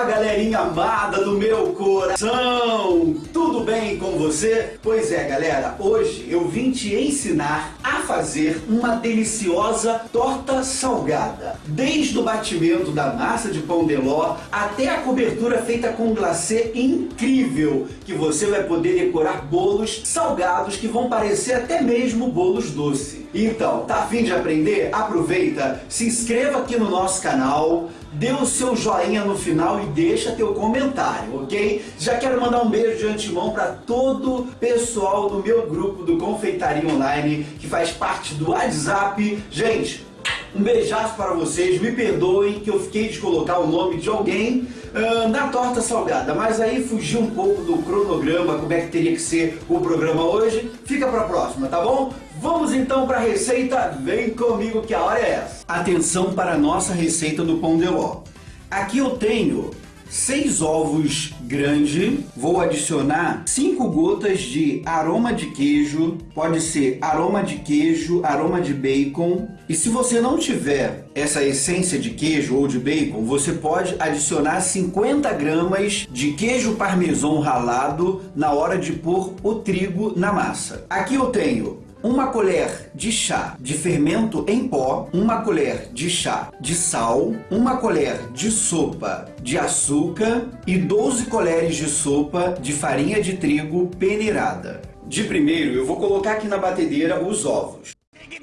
Fala galerinha amada do meu coração! Tudo bem com você? Pois é galera, hoje eu vim te ensinar a fazer uma deliciosa torta salgada. Desde o batimento da massa de pão de ló até a cobertura feita com glacê incrível que você vai poder decorar bolos salgados que vão parecer até mesmo bolos doces. Então, tá afim de aprender? Aproveita, se inscreva aqui no nosso canal, dê o seu joinha no final e deixa teu comentário, ok? Já quero mandar um beijo de antemão para todo o pessoal do meu grupo do Confeitaria Online, que faz parte do WhatsApp. Gente, um beijaço para vocês, me perdoem que eu fiquei de colocar o nome de alguém uh, na torta salgada, mas aí fugiu um pouco do cronograma, como é que teria que ser o programa hoje. Fica para a próxima, tá bom? Vamos então para a receita, vem comigo que a hora é essa. Atenção para a nossa receita do pão de ló. Aqui eu tenho seis ovos grandes, vou adicionar cinco gotas de aroma de queijo, pode ser aroma de queijo, aroma de bacon. E se você não tiver essa essência de queijo ou de bacon, você pode adicionar 50 gramas de queijo parmesão ralado na hora de pôr o trigo na massa. Aqui eu tenho uma colher de chá de fermento em pó, uma colher de chá de sal, uma colher de sopa de açúcar e 12 colheres de sopa de farinha de trigo peneirada. De primeiro, eu vou colocar aqui na batedeira os ovos. Aqui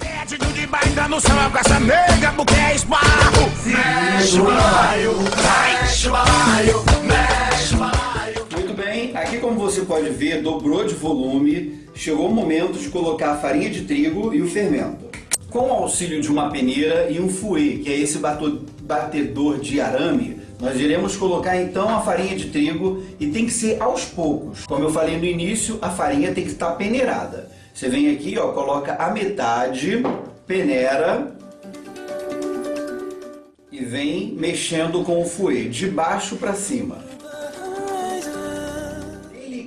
como você pode ver, dobrou de volume, chegou o momento de colocar a farinha de trigo e o fermento. Com o auxílio de uma peneira e um fouet, que é esse batedor de arame, nós iremos colocar então a farinha de trigo e tem que ser aos poucos. Como eu falei no início, a farinha tem que estar peneirada. Você vem aqui, ó, coloca a metade, peneira e vem mexendo com o fouet, de baixo para cima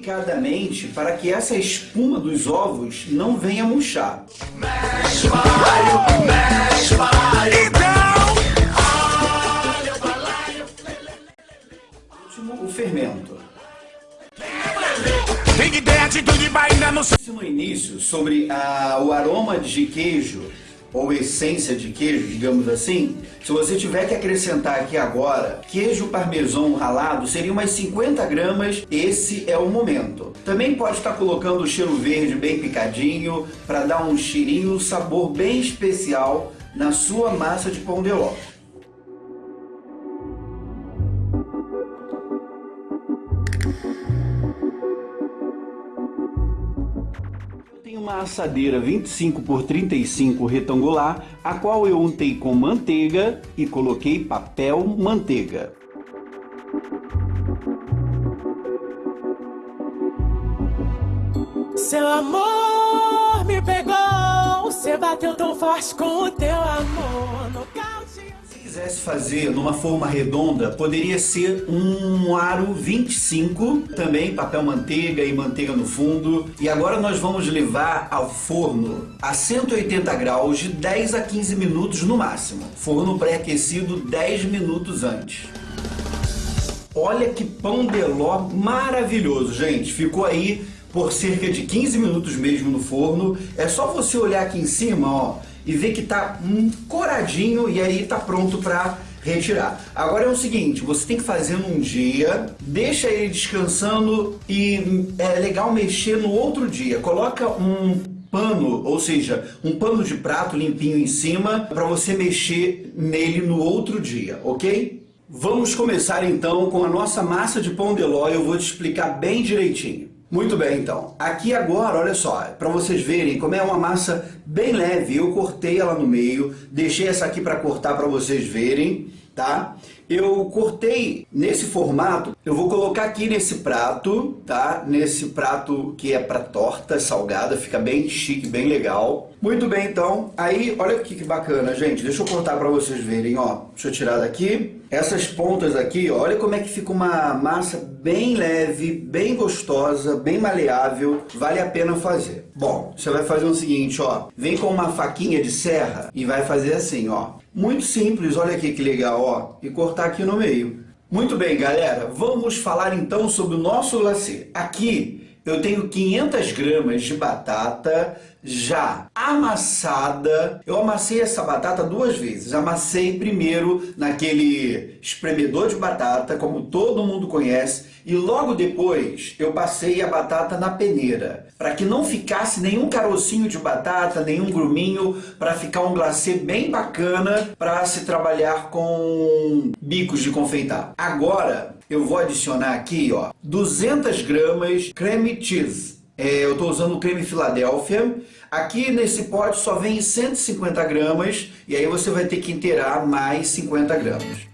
delicadamente para que essa espuma dos ovos não venha murchar. Mexe, balaio, mexe, balaio. Então, Último, o fermento. No início, sobre ah, o aroma de queijo ou essência de queijo, digamos assim, se você tiver que acrescentar aqui agora queijo parmesão ralado, seria umas 50 gramas, esse é o momento. Também pode estar colocando o cheiro verde bem picadinho, para dar um cheirinho, um sabor bem especial na sua massa de pão de ló. Uma assadeira 25 por 35 retangular, a qual eu untei com manteiga e coloquei papel manteiga. Seu amor me pegou, você bateu tão forte com o teu amor quisesse fazer numa forma redonda, poderia ser um aro 25, também papel manteiga e manteiga no fundo. E agora nós vamos levar ao forno a 180 graus de 10 a 15 minutos no máximo. Forno pré-aquecido 10 minutos antes. Olha que pão de ló maravilhoso, gente. Ficou aí por cerca de 15 minutos mesmo no forno. É só você olhar aqui em cima, ó e ver que está um coradinho e aí está pronto para retirar. Agora é o seguinte, você tem que fazer num dia, deixa ele descansando e é legal mexer no outro dia. Coloca um pano, ou seja, um pano de prato limpinho em cima para você mexer nele no outro dia, ok? Vamos começar então com a nossa massa de pão de ló, eu vou te explicar bem direitinho. Muito bem, então. Aqui agora, olha só, para vocês verem como é uma massa bem leve, eu cortei ela no meio, deixei essa aqui para cortar para vocês verem, tá? Eu cortei nesse formato, eu vou colocar aqui nesse prato, tá? Nesse prato que é para torta salgada, fica bem chique, bem legal. Muito bem, então. Aí, olha aqui que bacana, gente. Deixa eu cortar para vocês verem, ó. Deixa eu tirar daqui. Essas pontas aqui, olha como é que fica uma massa bem leve, bem gostosa, bem maleável, vale a pena fazer. Bom, você vai fazer o seguinte, ó, vem com uma faquinha de serra e vai fazer assim, ó. Muito simples, olha aqui que legal, ó, e cortar aqui no meio. Muito bem, galera, vamos falar então sobre o nosso glacê. Aqui eu tenho 500 gramas de batata já amassada. Eu amassei essa batata duas vezes. Amassei primeiro naquele espremedor de batata, como todo mundo conhece, e logo depois eu passei a batata na peneira, para que não ficasse nenhum carocinho de batata, nenhum gruminho, para ficar um glacê bem bacana para se trabalhar com bicos de confeitar. Agora eu vou adicionar aqui ó, 200 gramas creme cheese. É, eu estou usando o creme Filadélfia. Aqui nesse pote só vem 150 gramas e aí você vai ter que inteirar mais 50 gramas.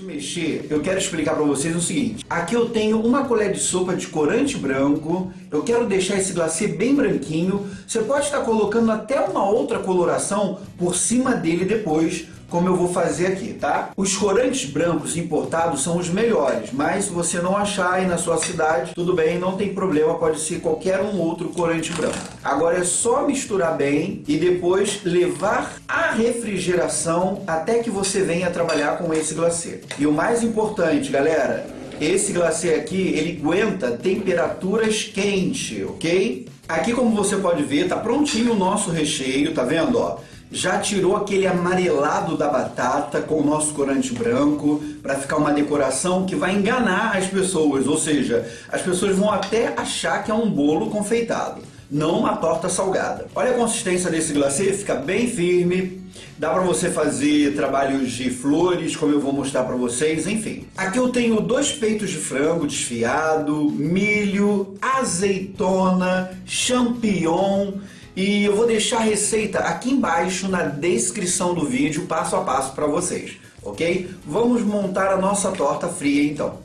Mexer, eu quero explicar para vocês o seguinte. Aqui eu tenho uma colher de sopa de corante branco. Eu quero deixar esse glacê bem branquinho. Você pode estar colocando até uma outra coloração por cima dele depois, como eu vou fazer aqui, tá? Os corantes brancos importados são os melhores, mas se você não achar aí na sua cidade, tudo bem, não tem problema, pode ser qualquer um outro corante branco. Agora é só misturar bem e depois levar à refrigeração até que você venha trabalhar com esse glacê. E o mais importante, galera, esse glacê aqui, ele aguenta temperaturas quentes, ok? Aqui, como você pode ver, tá prontinho o nosso recheio, tá vendo, ó? Já tirou aquele amarelado da batata com o nosso corante branco para ficar uma decoração que vai enganar as pessoas, ou seja, as pessoas vão até achar que é um bolo confeitado, não uma torta salgada. Olha a consistência desse glacê, fica bem firme, dá para você fazer trabalhos de flores, como eu vou mostrar para vocês, enfim. Aqui eu tenho dois peitos de frango desfiado, milho, azeitona, champignon, e eu vou deixar a receita aqui embaixo na descrição do vídeo, passo a passo para vocês, ok? Vamos montar a nossa torta fria então.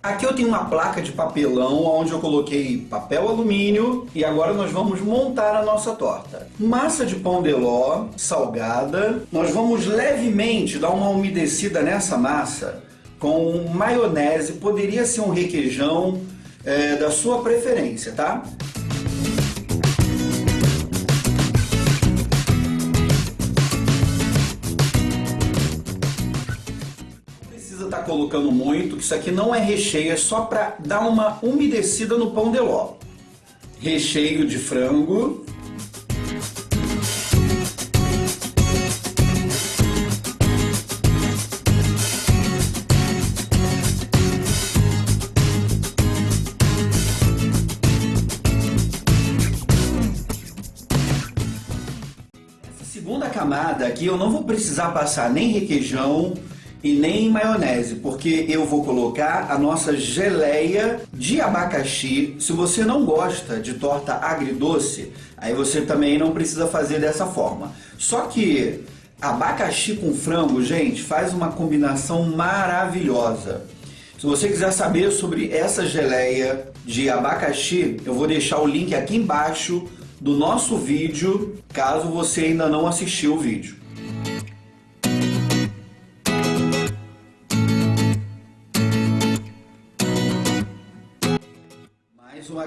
Aqui eu tenho uma placa de papelão onde eu coloquei papel alumínio e agora nós vamos montar a nossa torta. Massa de pão de ló salgada. Nós vamos levemente dar uma umedecida nessa massa com maionese, poderia ser um requeijão é, da sua preferência, tá? Colocando muito, que isso aqui não é recheio, é só para dar uma umedecida no pão de ló. Recheio de frango. Essa segunda camada aqui eu não vou precisar passar nem requeijão, e nem maionese, porque eu vou colocar a nossa geleia de abacaxi. Se você não gosta de torta agridoce, aí você também não precisa fazer dessa forma. Só que abacaxi com frango, gente, faz uma combinação maravilhosa. Se você quiser saber sobre essa geleia de abacaxi, eu vou deixar o link aqui embaixo do nosso vídeo, caso você ainda não assistiu o vídeo.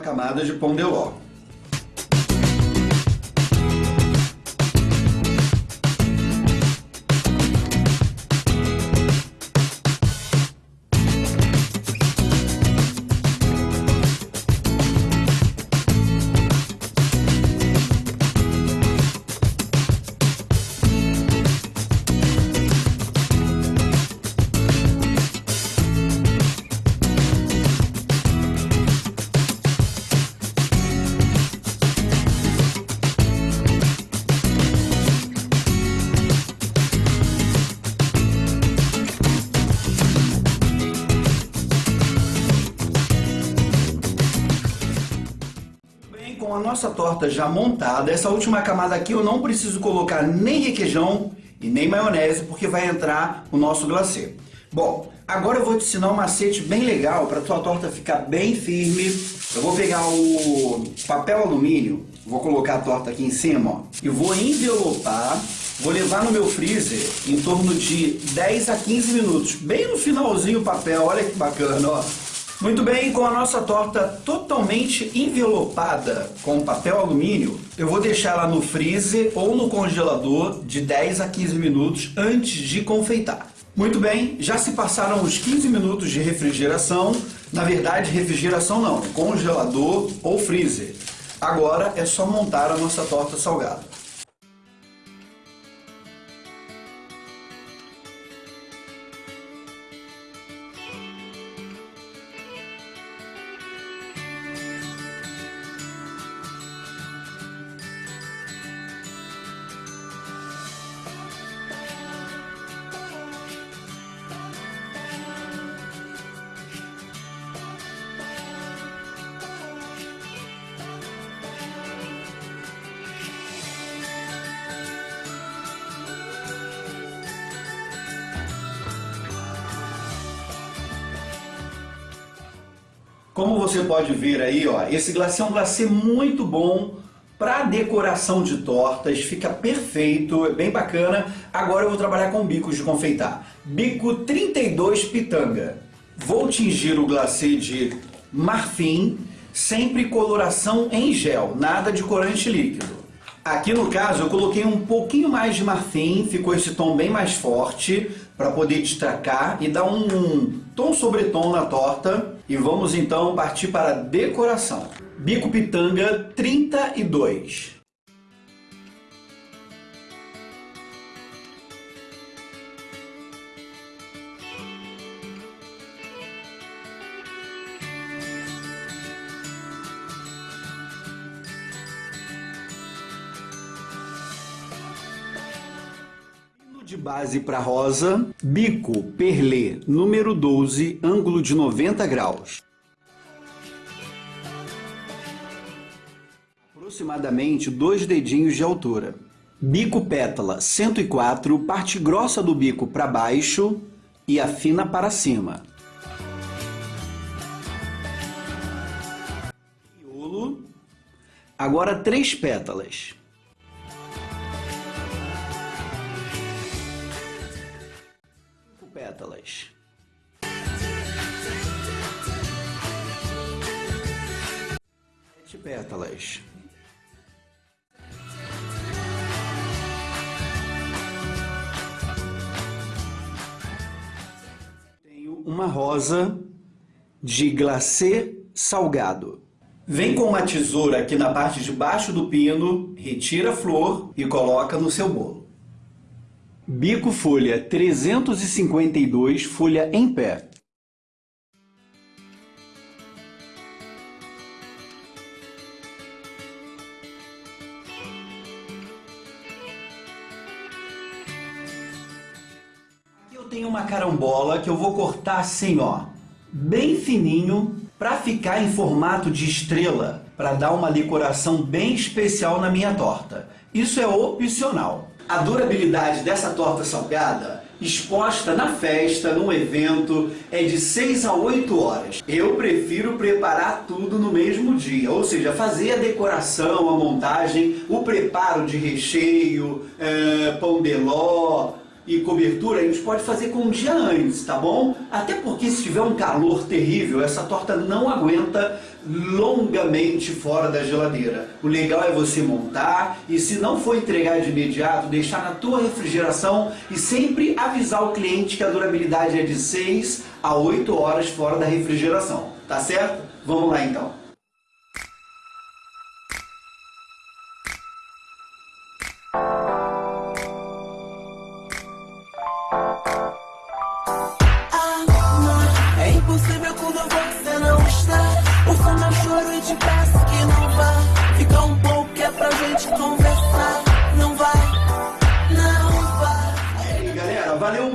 Camada de pão de ló. Nossa torta já montada, essa última camada aqui eu não preciso colocar nem requeijão e nem maionese, porque vai entrar o nosso glacê. Bom, agora eu vou te ensinar um macete bem legal para tua torta ficar bem firme. Eu vou pegar o papel alumínio, vou colocar a torta aqui em cima, ó, e vou envelopar, vou levar no meu freezer em torno de 10 a 15 minutos. Bem no finalzinho o papel, olha que bacana, ó. Muito bem, com a nossa torta totalmente envelopada com papel alumínio, eu vou deixar ela no freezer ou no congelador de 10 a 15 minutos antes de confeitar. Muito bem, já se passaram os 15 minutos de refrigeração, na verdade refrigeração não, congelador ou freezer. Agora é só montar a nossa torta salgada. Como você pode ver aí, ó, esse glacê é um glacê muito bom para decoração de tortas, fica perfeito, é bem bacana. Agora eu vou trabalhar com bicos de confeitar. Bico 32 pitanga. Vou tingir o glacê de marfim, sempre coloração em gel, nada de corante líquido. Aqui no caso eu coloquei um pouquinho mais de marfim, ficou esse tom bem mais forte para poder destacar e dar um tom sobre tom na torta. E vamos então partir para a decoração. Bico Pitanga 32. De base para rosa, bico perlê número 12, ângulo de 90 graus. Aproximadamente dois dedinhos de altura. Bico pétala 104, parte grossa do bico para baixo e a fina para cima. Agora três pétalas. Pétalas. Sete pétalas. Tenho uma rosa de glacê salgado. Vem com uma tesoura aqui na parte de baixo do pino, retira a flor e coloca no seu bolo. Bico folha 352, folha em pé. Aqui eu tenho uma carambola que eu vou cortar assim, ó, bem fininho, para ficar em formato de estrela, para dar uma decoração bem especial na minha torta. Isso é opcional a durabilidade dessa torta salgada exposta na festa, num evento, é de 6 a 8 horas. Eu prefiro preparar tudo no mesmo dia, ou seja, fazer a decoração, a montagem, o preparo de recheio, é, pão de ló, e cobertura, a gente pode fazer com um dia antes, tá bom? Até porque se tiver um calor terrível, essa torta não aguenta longamente fora da geladeira. O legal é você montar e se não for entregar de imediato, deixar na tua refrigeração e sempre avisar o cliente que a durabilidade é de 6 a 8 horas fora da refrigeração, tá certo? Vamos lá então.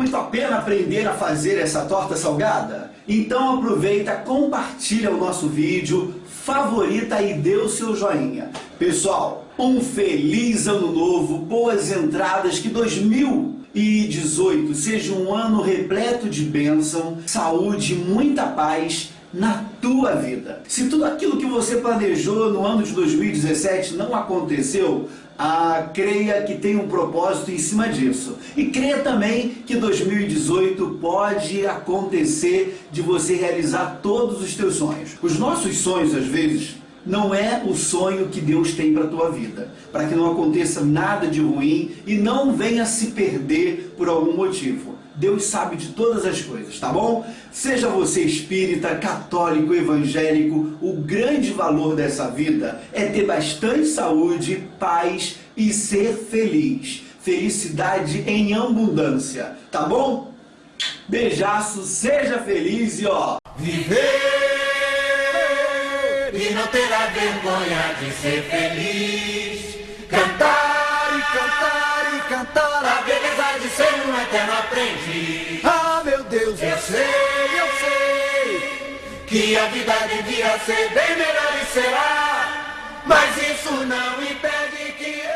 Muito a pena aprender a fazer essa torta salgada? Então aproveita, compartilha o nosso vídeo, favorita e dê o seu joinha. Pessoal, um feliz ano novo, boas entradas, que 2018 seja um ano repleto de bênção, saúde, muita paz na tua vida. Se tudo aquilo que você planejou no ano de 2017 não aconteceu, ah, creia que tem um propósito em cima disso. E creia também que 2018 pode acontecer de você realizar todos os teus sonhos. Os nossos sonhos, às vezes, não é o sonho que Deus tem para a tua vida, para que não aconteça nada de ruim e não venha se perder por algum motivo. Deus sabe de todas as coisas, tá bom? Seja você espírita, católico, evangélico, o grande valor dessa vida é ter bastante saúde, paz e ser feliz. Felicidade em abundância, tá bom? Beijaço, seja feliz e ó... Viver e não terá vergonha de ser feliz. Cantar cantar e cantar a beleza de ser um eterno aprendiz. Ah, meu Deus, eu, eu sei, eu sei que a vida devia ser bem melhor e será. Mas isso não impede que eu